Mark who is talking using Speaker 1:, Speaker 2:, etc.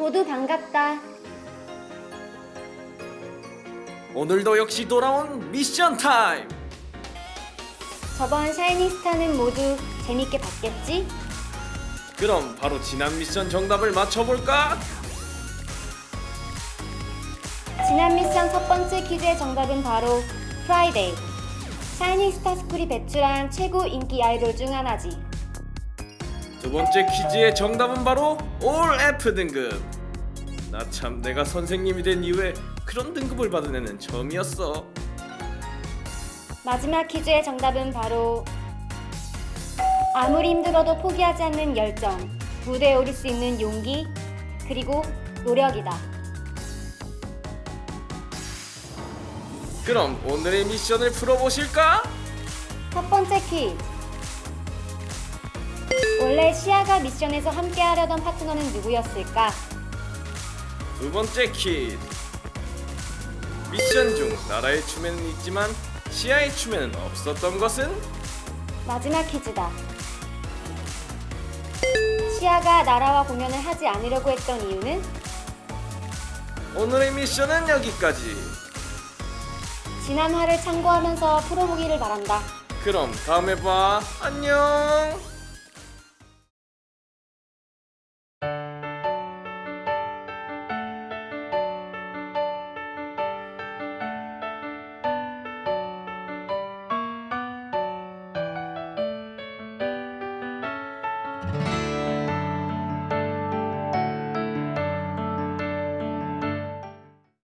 Speaker 1: 모두 반갑다.
Speaker 2: 오늘도 역시 돌아온 미션 타임.
Speaker 1: 저번 샤이니스타는 모두 재밌게 봤겠지?
Speaker 2: 그럼 바로 지난 미션 정답을 맞춰볼까?
Speaker 1: 지난 미션 첫 번째 퀴즈의 정답은 바로 프라이데이. 샤이니스타 스쿨이 배출한 최고 인기 아이돌 중 하나지.
Speaker 2: 두 번째 퀴즈의 정답은 바로 올 F 등급. 나 참 내가 선생님이 된 이후에 그런 등급을 받은 애는 처음이었어.
Speaker 1: 마지막 퀴즈의 정답은 바로 아무리 힘들어도 포기하지 않는 열정, 무대에 오를 수 있는 용기, 그리고 노력이다.
Speaker 2: 그럼 오늘의 미션을 풀어보실까?
Speaker 1: 첫 번째 퀴즈. 원래 시아가 미션에서 함께 하려던 파트너는 누구였을까?
Speaker 2: 두 번째 퀴즈. 미션 중 나라의 춤에는 있지만 시아의 춤에는 없었던 것은?
Speaker 1: 마지막 퀴즈다. 시아가 나라와 공연을 하지 않으려고 했던 이유는
Speaker 2: 오늘의 미션은 여기까지.
Speaker 1: 지난 화를 참고하면서 풀어보기를 바란다.
Speaker 2: 그럼 다음에 봐. 안녕.